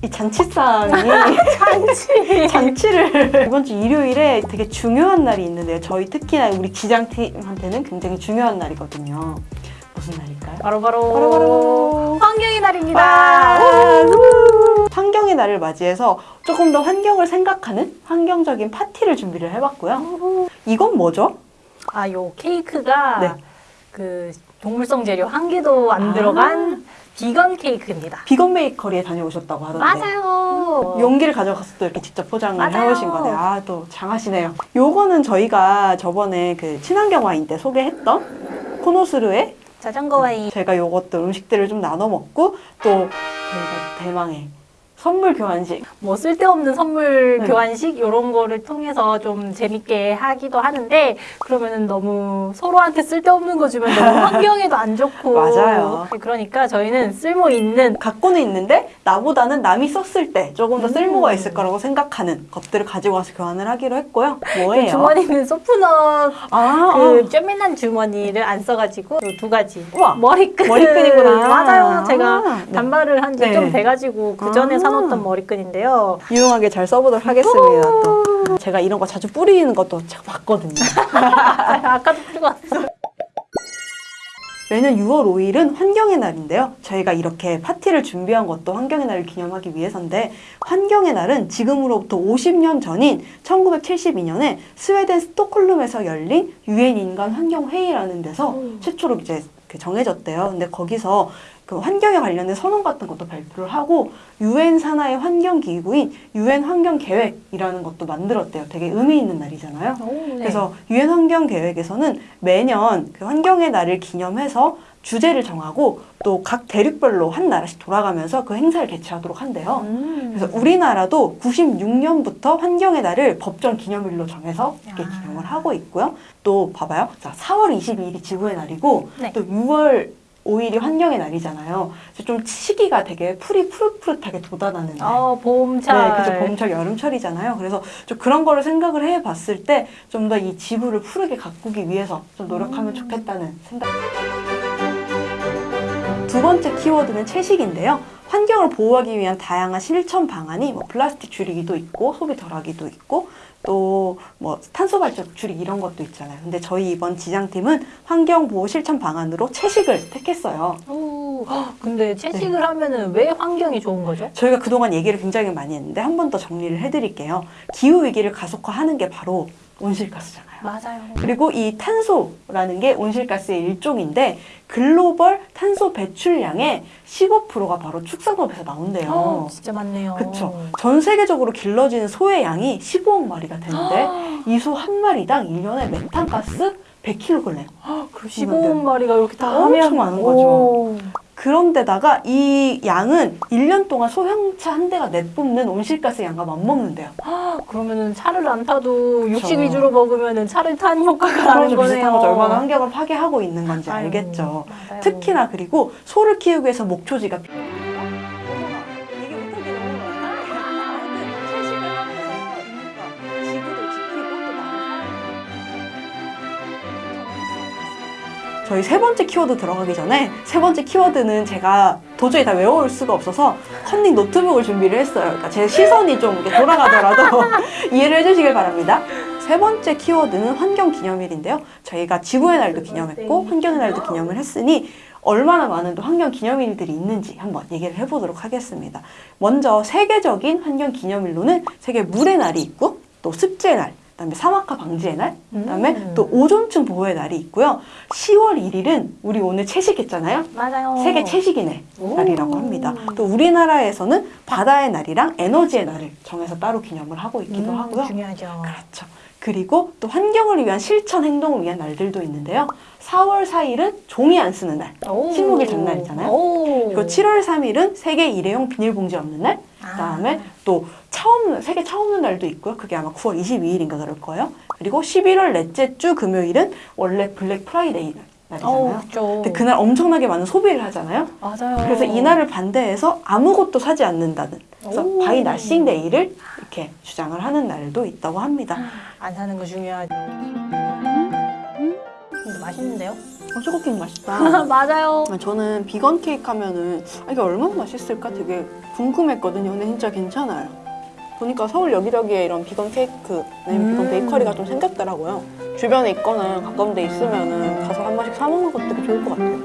이 잔치상이 잔치. 잔치를 이번 주 일요일에 되게 중요한 날이 있는데요. 저희 특히나 우리 기장팀한테는 굉장히 중요한 날이거든요. 무슨 날일까요? 바로바로 바로 바로 환경의 날입니다. 와! 환경의 날을 맞이해서 조금 더 환경을 생각하는 환경적인 파티를 준비를 해봤고요. 이건 뭐죠? 아, 요 케이크가 네. 그 동물성 재료 한 개도 안 아. 들어간 비건 케이크입니다. 비건 베이커리에 다녀오셨다고 하던데 맞아요. 용기를 가져가서 또 이렇게 직접 포장을 맞아요. 해오신 거네요. 아, 또 장하시네요. 요거는 저희가 저번에 그 친환경 와인 때 소개했던 코노스르의 자전거 와인. 제가 요것도 음식들을 좀 나눠 먹고 또 저희가 대망의 선물 교환식 뭐 쓸데없는 선물 네. 교환식 이런 거를 통해서 좀 재밌게 하기도 하는데 그러면은 너무 서로한테 쓸데없는 거 주면 너무 환경에도 안 좋고 맞아요. 그러니까 저희는 쓸모 있는 갖고는 있는데 나보다는 남이 썼을 때 조금 더 음. 쓸모가 있을 거라고 생각하는 것들을 가지고 와서 교환을 하기로 했고요. 뭐예요? 그 주머니는 소프넛 아, 그 쬐맨한 주머니를 안 써가지고 요두 가지 우와. 머리끈 머리끈이구나. 맞아요 제가 아, 네. 단발을 한지 네. 좀 돼가지고 그 전에 아. 사놓던 머리끈인데요 아, 유용하게 잘 써보도록 하겠습니다. 또 제가 이런 거 자주 뿌리는 것도 제가 봤거든요. 아, 아까도 풀고 왔어 매년 6월 5일은 환경의 날인데요. 저희가 이렇게 파티를 준비한 것도 환경의 날을 기념하기 위해서인데 환경의 날은 지금으로부터 50년 전인 1972년에 스웨덴 스톡홀름에서 열린 유엔 인간 환경 회의라는 데서 음. 최초로 이제 그 정해졌대요. 근데 거기서 그 환경에 관련된 선언 같은 것도 발표를 하고 유엔 산하의 환경 기구인 유엔 환경 계획이라는 것도 만들었대요. 되게 의미 있는 날이잖아요. 네. 그래서 유엔 환경 계획에서는 매년 그 환경의 날을 기념해서 주제를 정하고 또 각 대륙별로 한 나라씩 돌아가면서 그 행사를 개최하도록 한대요. 음. 그래서 우리나라도 96년부터 환경의 날을 법정 기념일로 정해서 이렇게 아. 기념을 하고 있고요. 또 봐봐요. 자, 4월 22일이 지구의 날이고 네. 또 6월 5일이 환경의 날이잖아요. 그래서 좀 시기가 되게 풀이 푸릇푸릇하게 돋아나는 날. 어 봄철 네, 그죠. 봄철, 여름철이잖아요. 그래서 좀 그런 거를 생각을 해봤을 때 좀 더 이 지구를 푸르게 가꾸기 위해서 좀 노력하면 음. 좋겠다는 생각. 두 번째 키워드는 채식인데요. 환경을 보호하기 위한 다양한 실천 방안이 뭐 플라스틱 줄이기도 있고 소비 덜하기도 있고 또 뭐 탄소 발전 줄이기 이런 것도 있잖아요. 근데 저희 이번 지장팀은 환경 보호 실천 방안으로 채식을 택했어요. 오, 헉, 근데 채식을 네. 하면은 왜 환경이 좋은 거죠? 저희가 그동안 얘기를 굉장히 많이 했는데 한 번 더 정리를 해드릴게요. 기후 위기를 가속화하는 게 바로 온실가스잖아요. 맞아요. 그리고 이 탄소라는 게 온실가스의 일종인데 글로벌 탄소 배출량의 15%가 바로 축산업에서 나온대요. 어, 진짜 많네요. 그쵸. 전 세계적으로 길러지는 소의 양이 15억 마리가 되는데 이 소 한 마리당 1년에 메탄가스 100kg. 그럼 15억 마리가 이렇게 다 엄청 하면 많은 거죠. 오. 그런데다가 이 양은 1년 동안 소형차 한 대가 내뿜는 온실가스 양과 맞먹는데요. 아, 그러면은 차를 안 타도 육식 그쵸. 위주로 먹으면은 차를 탄 효과가 나는 거네요. 비슷한 거죠. 얼마나 환경을 파괴하고 있는 건지 아유, 알겠죠. 맞아요. 특히나 그리고 소를 키우기 위해서 목초지가 저희 세 번째 키워드 들어가기 전에 세 번째 키워드는 제가 도저히 다 외워올 수가 없어서 컨닝 노트북을 준비를 했어요. 그러니까 제 시선이 좀 이렇게 돌아가더라도 이해를 해주시길 바랍니다. 세 번째 키워드는 환경 기념일인데요. 저희가 지구의 날도 기념했고 환경의 날도 기념을 했으니 얼마나 많은 또 환경 기념일들이 있는지 한번 얘기를 해보도록 하겠습니다. 먼저 세계적인 환경 기념일로는 세계 물의 날이 있고 또 습지의 날, 그다음에 사막화 방지의 날, 그다음에 음. 또 오존층 보호의 날이 있고요. 10월 1일은 우리 오늘 채식했잖아요. 맞아요. 세계 채식인의 오. 날이라고 합니다. 또 우리나라에서는 바다의 날이랑 에너지의 날을 정해서 따로 기념을 하고 있기도 음, 하고요. 중요하죠. 그렇죠. 그리고 또 환경을 위한 실천 행동을 위한 날들도 있는데요. 4월 4일은 종이 안 쓰는 날. 오. 식목일 전날이잖아요. 오. 그리고 7월 3일은 세계 일회용 비닐봉지 없는 날. 그다음에 또 처음 세계 차 없는 날도 있고요. 그게 아마 9월 22일인가 그럴 거예요. 그리고 11월 넷째 주 금요일은 원래 블랙 프라이데이 날이잖아요. 어, 그렇죠. 근데 그날 엄청나게 많은 소비를 하잖아요. 맞아요. 그래서 이날을 반대해서 아무것도 사지 않는다는 그래서 오. Buy Nothing Day를 이렇게 주장을 하는 날도 있다고 합니다. 안 사는 거 중요하죠. 근데 맛있는데요? 어, 초코 케이크 맛있다. 맞아요. 아, 저는 비건 케이크 하면은 아, 이게 얼마나 맛있을까 되게 궁금했거든요. 근데 진짜 괜찮아요. 보니까 서울 여기저기에 이런 비건 케이크, 아니면 비건 음. 베이커리가 좀 생겼더라고요. 주변에 있거나 가까운 데 있으면은 가서 한 번씩 사 먹는 것도 되게 좋을 것 같아요.